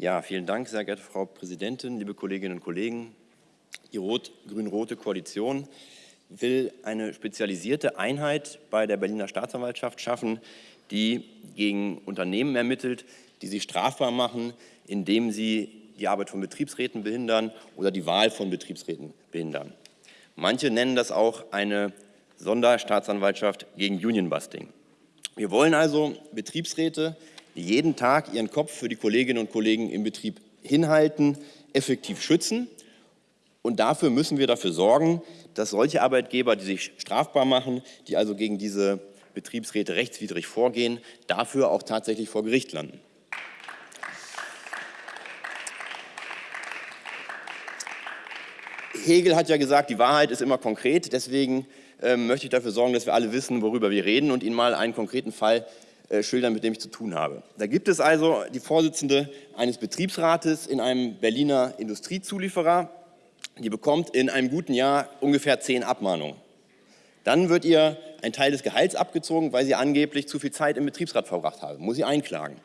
Ja, vielen Dank, sehr geehrte Frau Präsidentin, liebe Kolleginnen und Kollegen. Die rot-grün-rote Koalition will eine spezialisierte Einheit bei der Berliner Staatsanwaltschaft schaffen, die gegen Unternehmen ermittelt, die sie strafbar machen, indem sie die Arbeit von Betriebsräten behindern oder die Wahl von Betriebsräten behindern. Manche nennen das auch eine Sonderstaatsanwaltschaft gegen Unionbusting. Wir wollen also Betriebsräte, die jeden Tag ihren Kopf für die Kolleginnen und Kollegen im Betrieb hinhalten, effektiv schützen. Und dafür müssen wir dafür sorgen, dass solche Arbeitgeber, die sich strafbar machen, die also gegen diese Betriebsräte rechtswidrig vorgehen, dafür auch tatsächlich vor Gericht landen. Hegel hat ja gesagt, die Wahrheit ist immer konkret. Deswegen äh, möchte ich dafür sorgen, dass wir alle wissen, worüber wir reden und Ihnen mal einen konkreten Fall äh, schildern, mit dem ich zu tun habe. Da gibt es also die Vorsitzende eines Betriebsrates in einem Berliner Industriezulieferer. Die bekommt in einem guten Jahr ungefähr zehn Abmahnungen. Dann wird ihr ein Teil des Gehalts abgezogen, weil sie angeblich zu viel Zeit im Betriebsrat verbracht habe. Muss sie einklagen.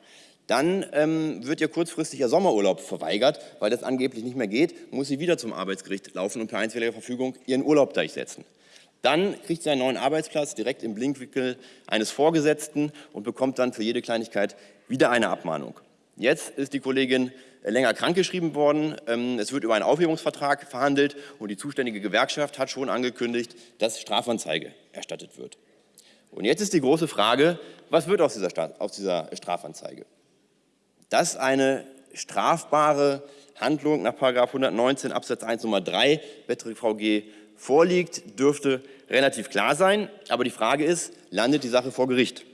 Dann ähm, wird ihr kurzfristig ihr Sommerurlaub verweigert, weil das angeblich nicht mehr geht, muss sie wieder zum Arbeitsgericht laufen und per einstweiliger Verfügung ihren Urlaub durchsetzen. Dann kriegt sie einen neuen Arbeitsplatz direkt im Blinkwinkel eines Vorgesetzten und bekommt dann für jede Kleinigkeit wieder eine Abmahnung. Jetzt ist die Kollegin länger krankgeschrieben worden. Ähm, es wird über einen Aufhebungsvertrag verhandelt und die zuständige Gewerkschaft hat schon angekündigt, dass Strafanzeige erstattet wird. Und jetzt ist die große Frage, was wird aus dieser, aus dieser Strafanzeige? dass eine strafbare Handlung nach 119 Absatz 1 Nummer 3 BettrVG vorliegt, dürfte relativ klar sein. Aber die Frage ist, landet die Sache vor Gericht?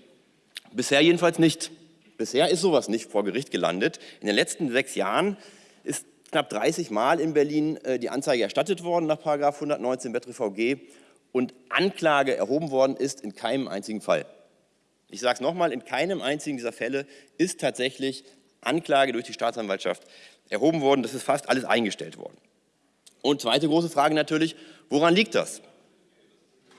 Bisher jedenfalls nicht. Bisher ist sowas nicht vor Gericht gelandet. In den letzten sechs Jahren ist knapp 30 Mal in Berlin äh, die Anzeige erstattet worden nach 119 BettrVG und Anklage erhoben worden ist in keinem einzigen Fall. Ich sage es nochmal, in keinem einzigen dieser Fälle ist tatsächlich Anklage durch die Staatsanwaltschaft erhoben worden. Das ist fast alles eingestellt worden. Und zweite große Frage natürlich, woran liegt das?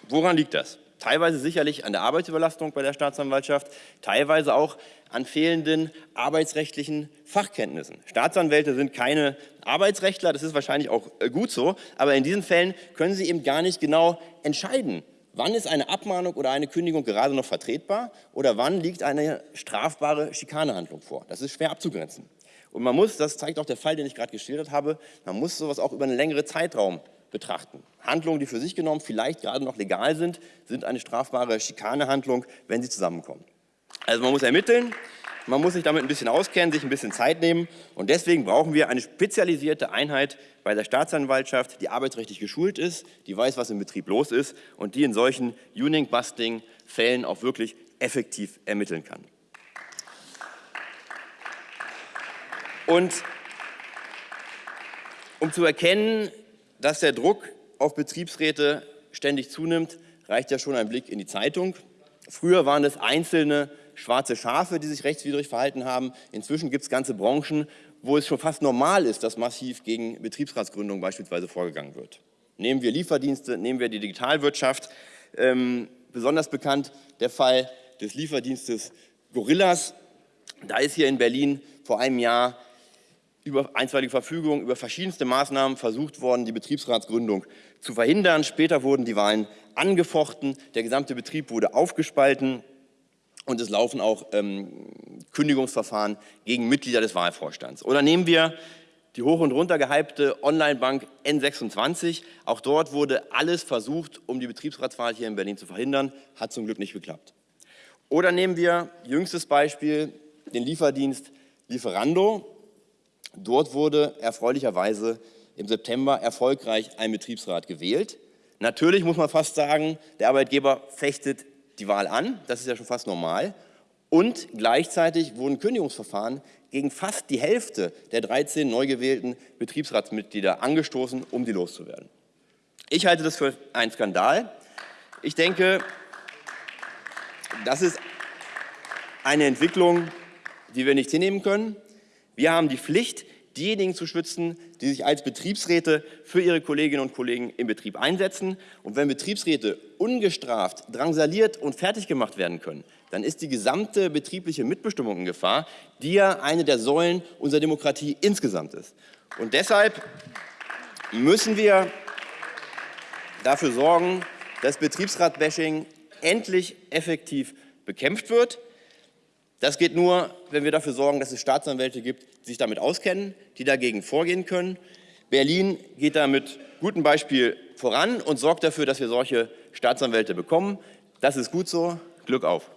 Woran liegt das? Teilweise sicherlich an der Arbeitsüberlastung bei der Staatsanwaltschaft, teilweise auch an fehlenden arbeitsrechtlichen Fachkenntnissen. Staatsanwälte sind keine Arbeitsrechtler, das ist wahrscheinlich auch äh, gut so, aber in diesen Fällen können sie eben gar nicht genau entscheiden, Wann ist eine Abmahnung oder eine Kündigung gerade noch vertretbar oder wann liegt eine strafbare Schikanehandlung vor? Das ist schwer abzugrenzen. Und man muss, das zeigt auch der Fall, den ich gerade geschildert habe, man muss sowas auch über einen längeren Zeitraum betrachten. Handlungen, die für sich genommen vielleicht gerade noch legal sind, sind eine strafbare Schikanehandlung, wenn sie zusammenkommen. Also man muss ermitteln, man muss sich damit ein bisschen auskennen, sich ein bisschen Zeit nehmen und deswegen brauchen wir eine spezialisierte Einheit bei der Staatsanwaltschaft, die arbeitsrechtlich geschult ist, die weiß, was im Betrieb los ist und die in solchen Union-Busting-Fällen auch wirklich effektiv ermitteln kann. Und um zu erkennen, dass der Druck auf Betriebsräte ständig zunimmt, reicht ja schon ein Blick in die Zeitung. Früher waren es einzelne schwarze Schafe, die sich rechtswidrig verhalten haben. Inzwischen gibt es ganze Branchen, wo es schon fast normal ist, dass massiv gegen Betriebsratsgründung beispielsweise vorgegangen wird. Nehmen wir Lieferdienste, nehmen wir die Digitalwirtschaft. Ähm, besonders bekannt der Fall des Lieferdienstes Gorillas. Da ist hier in Berlin vor einem Jahr über einstweilige Verfügung über verschiedenste Maßnahmen versucht worden, die Betriebsratsgründung zu verhindern. Später wurden die Wahlen angefochten, der gesamte Betrieb wurde aufgespalten und es laufen auch ähm, Kündigungsverfahren gegen Mitglieder des Wahlvorstands. Oder nehmen wir die hoch und runter gehypte Online-Bank N26. Auch dort wurde alles versucht, um die Betriebsratswahl hier in Berlin zu verhindern. Hat zum Glück nicht geklappt. Oder nehmen wir jüngstes Beispiel den Lieferdienst Lieferando. Dort wurde erfreulicherweise im September erfolgreich ein Betriebsrat gewählt. Natürlich muss man fast sagen, der Arbeitgeber fechtet die Wahl an, das ist ja schon fast normal, und gleichzeitig wurden Kündigungsverfahren gegen fast die Hälfte der 13 neu gewählten Betriebsratsmitglieder angestoßen, um die loszuwerden. Ich halte das für einen Skandal. Ich denke, das ist eine Entwicklung, die wir nicht hinnehmen können. Wir haben die Pflicht, diejenigen zu schützen, die sich als Betriebsräte für ihre Kolleginnen und Kollegen im Betrieb einsetzen. Und wenn Betriebsräte ungestraft drangsaliert und fertig gemacht werden können, dann ist die gesamte betriebliche Mitbestimmung in Gefahr, die ja eine der Säulen unserer Demokratie insgesamt ist. Und deshalb müssen wir dafür sorgen, dass Betriebsrat-Bashing endlich effektiv bekämpft wird. Das geht nur, wenn wir dafür sorgen, dass es Staatsanwälte gibt, die sich damit auskennen, die dagegen vorgehen können. Berlin geht da mit gutem Beispiel voran und sorgt dafür, dass wir solche Staatsanwälte bekommen. Das ist gut so. Glück auf!